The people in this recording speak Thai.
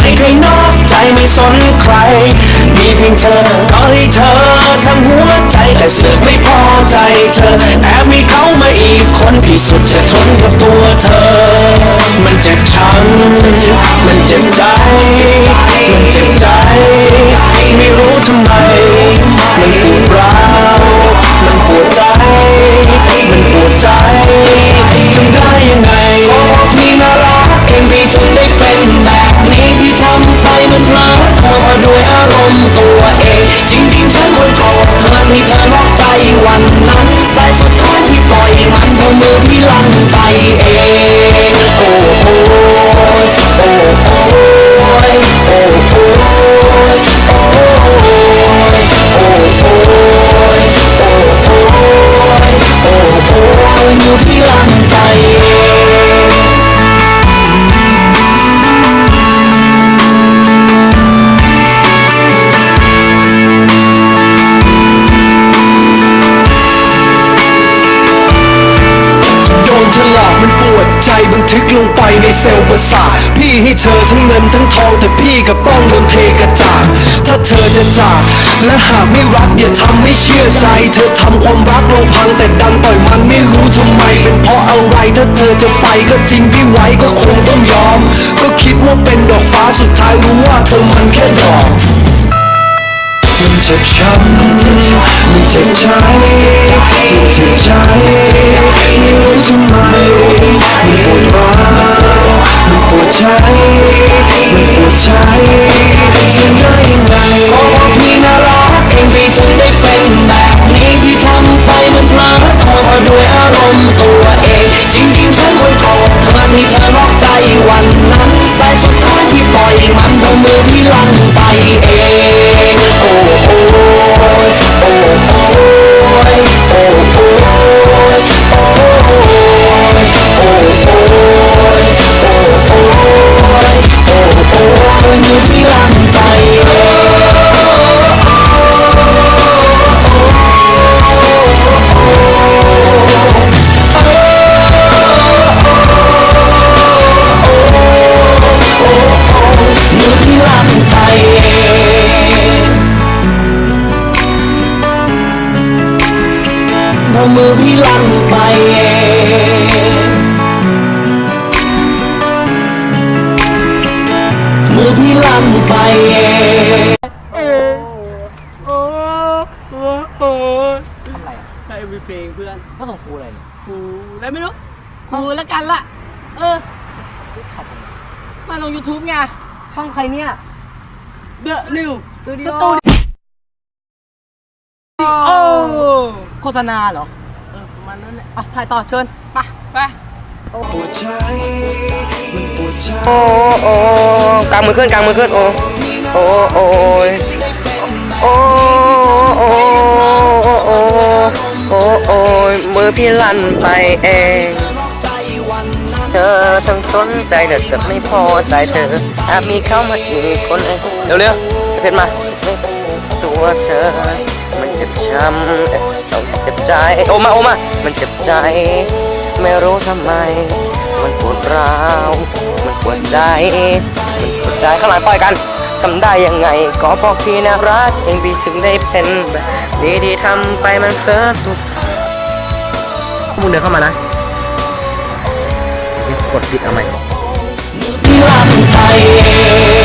ไม่เคยนอกใจไม่สนใคร มีเพียงเธอก็ให้เธอทั้งหัวใจแต่สึกไม่พอใจเธอแอบมีเขามาอีกคนพี่สุดจะทนกับตัวเธอ มันเจ็บช้ำมันเจ็บใจ มันเจ็บใจ ไม่รู้ทำไม มันปวดร้าวมันปวดใจ ลั่น ทึกลงไปในเซลล์ประสาทพี่ให้เธอทั้งเงินทั้งทอง แต่พี่กับป้องโดนเทกระจาดถ้าเธอจะจากและหากไม่รักอย่าทำให้เชื่อใจ เธอทำความรักเราพังแต่ดันปล่อยมันไม่รู้ทำไม เป็นเพราะอะไรถ้าเธอจะไปก็จริงพี่ไว้ก็คงต้องยอม ก็คิดว่าเป็นดอกฟ้าสุดท้ายรู้ว่าเธอมันแค่ดอกมันเจ็บช้ำมันเจ็บใจมันเจ็บใจไม่รู้ทำไมมันปวด ใจมันปวดใจทำได้ยังไงโอ้พี่น่ารักเองพี่ถึงได้เป็นแบบนี้ที่ทำไปมันพลิดเพลินด้วยอารมณ์ตัวเอง จริงๆฉันควรโกรธเธอที่เธอนอกใจวันนั้นแต่สุดท้ายที่ปล่อยมันเพราะมือที่ลั่นไปเองโอ้โห พราะมือพี่ลั่นไปเองมือพี่ลั่นไปเองโอ้โหโอ้ยทำไรอะได้มีเพลงเพื่อนก็ส่งครูอะไรเนี่ยกูอะไรไม่รู้กูแล้วกันละเออถ่ายทำไมมาลง YouTube ไงช่องใครเนี่ย The New สตูดิสโอตูดิโอโฆษณาเหรอเออประ มาณนั้นแหละอะถ่ายต่อเชิญไปไปปวดใจมันปวดใจโอ้โอ้กางมือขึ้นกางมือขึ้นโอ้โอ้โอ้ยโอ้โอ้โอ้โอ้โอ้ยมือพี่ลั่นไปเองเธอทั้งสนใจแต่เกิดไม่พอใจเธอแอบมีเข้ามาอีกคนเองเร็วเร็วๆเพชรมาตัวเธอมันเจ็บช้ำเอ๊ะเอาเจ็บใจโอมาโอมามันเจ็บใจ ไม่รู้ทำไม มันปวดร้าวมันปวดใจมันปวดใจข้างหลังปล่อยกันทำได้ยังไงก็เพราะพี่นารักเองพี่ถึงได้เป็นแบบนี้ที่ทำไปมันเพ้อตุดมึงเดินเข้ามานะกดปิดเอาไหมที่ลั่นไปเอ